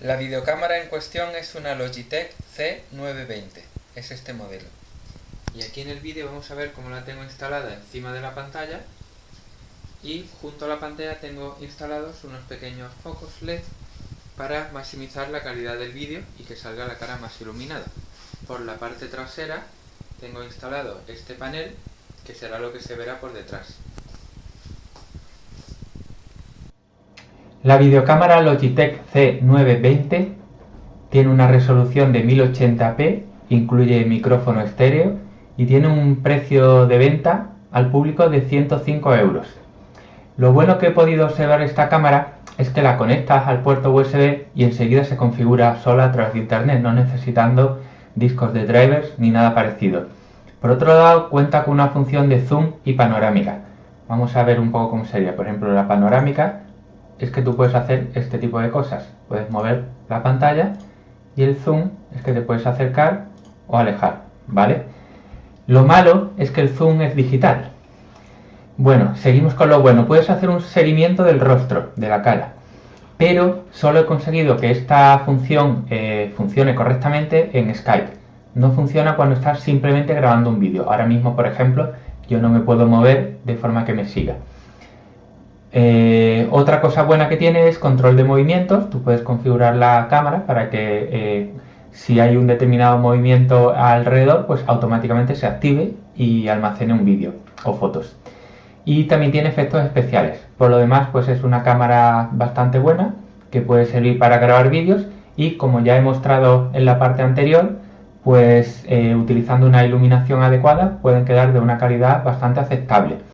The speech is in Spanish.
La videocámara en cuestión es una Logitech C920, es este modelo. Y aquí en el vídeo vamos a ver cómo la tengo instalada encima de la pantalla y junto a la pantalla tengo instalados unos pequeños focos LED para maximizar la calidad del vídeo y que salga la cara más iluminada. Por la parte trasera tengo instalado este panel que será lo que se verá por detrás. La videocámara Logitech C920 tiene una resolución de 1080p, incluye micrófono estéreo y tiene un precio de venta al público de 105 euros. Lo bueno que he podido observar esta cámara es que la conectas al puerto USB y enseguida se configura sola a través de internet, no necesitando discos de drivers ni nada parecido. Por otro lado, cuenta con una función de zoom y panorámica. Vamos a ver un poco cómo sería. Por ejemplo, la panorámica es que tú puedes hacer este tipo de cosas. Puedes mover la pantalla y el zoom es que te puedes acercar o alejar, ¿vale? Lo malo es que el zoom es digital. Bueno, seguimos con lo bueno. Puedes hacer un seguimiento del rostro, de la cara. Pero solo he conseguido que esta función eh, funcione correctamente en Skype. No funciona cuando estás simplemente grabando un vídeo. Ahora mismo, por ejemplo, yo no me puedo mover de forma que me siga. Eh, otra cosa buena que tiene es control de movimientos. Tú puedes configurar la cámara para que eh, si hay un determinado movimiento alrededor, pues automáticamente se active y almacene un vídeo o fotos. Y también tiene efectos especiales. Por lo demás, pues es una cámara bastante buena que puede servir para grabar vídeos y como ya he mostrado en la parte anterior, pues eh, utilizando una iluminación adecuada pueden quedar de una calidad bastante aceptable.